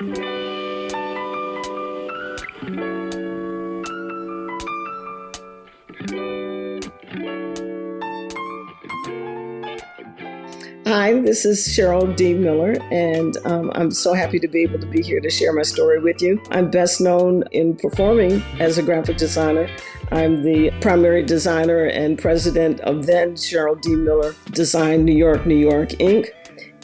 Hi, this is Cheryl D. Miller, and um, I'm so happy to be able to be here to share my story with you. I'm best known in performing as a graphic designer. I'm the primary designer and president of then Cheryl D. Miller Design New York, New York, Inc.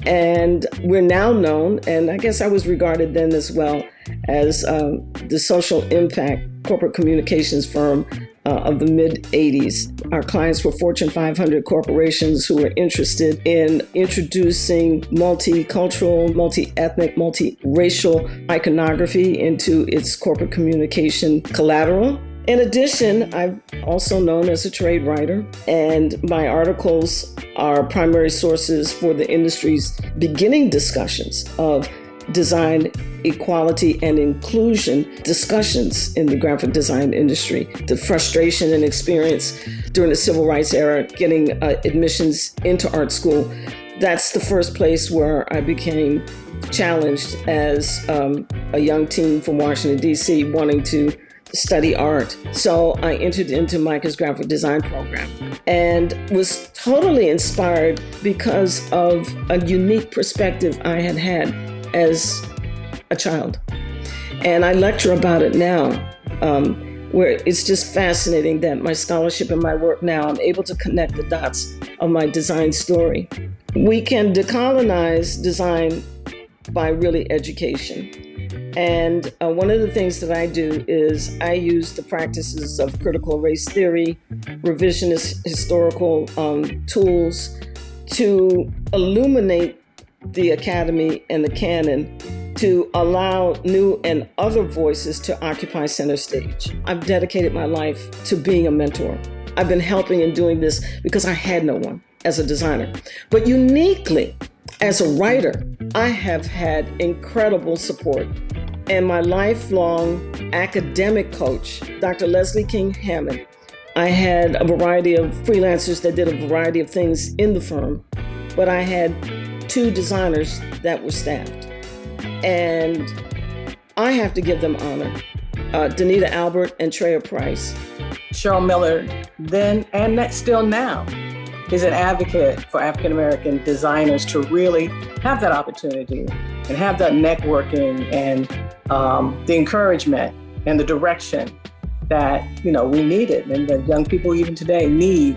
And we're now known, and I guess I was regarded then as well, as um, the social impact corporate communications firm uh, of the mid 80s. Our clients were Fortune 500 corporations who were interested in introducing multicultural, multi ethnic, multi-racial iconography into its corporate communication collateral. In addition, I'm also known as a trade writer, and my articles are primary sources for the industry's beginning discussions of design equality and inclusion discussions in the graphic design industry. The frustration and experience during the civil rights era getting uh, admissions into art school, that's the first place where I became challenged as um, a young teen from Washington, D.C., wanting to study art. So I entered into MICA's graphic design program and was totally inspired because of a unique perspective I had had as a child. And I lecture about it now, um, where it's just fascinating that my scholarship and my work now, I'm able to connect the dots of my design story. We can decolonize design by really education. And uh, one of the things that I do is I use the practices of critical race theory, revisionist historical um, tools to illuminate the academy and the canon to allow new and other voices to occupy center stage. I've dedicated my life to being a mentor. I've been helping and doing this because I had no one as a designer. But uniquely, as a writer, I have had incredible support. And my lifelong academic coach, Dr. Leslie King Hammond, I had a variety of freelancers that did a variety of things in the firm, but I had two designers that were staffed. And I have to give them honor. Uh, Danita Albert and Treya Price. Cheryl Miller, then and that still now, is an advocate for African American designers to really have that opportunity and have that networking and um, the encouragement and the direction that you know we needed and that young people even today need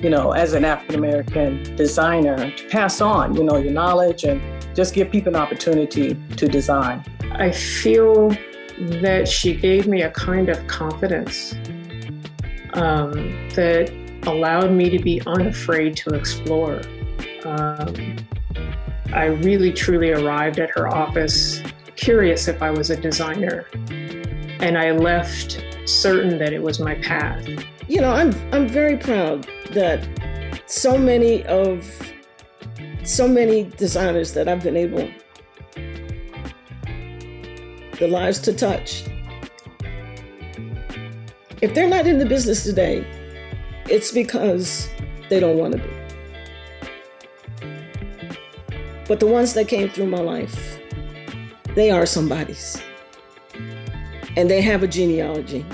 you know as an African American designer to pass on you know your knowledge and just give people an opportunity to design. I feel that she gave me a kind of confidence um, that allowed me to be unafraid to explore. Um, I really truly arrived at her office curious if I was a designer, and I left certain that it was my path. You know, I'm I'm very proud that so many of so many designers that I've been able the lives to touch. If they're not in the business today, it's because they don't want to be. But the ones that came through my life, they are somebody's. And they have a genealogy.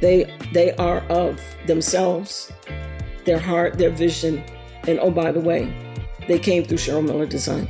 They they are of themselves, their heart, their vision, and oh by the way, they came through Cheryl Miller Design.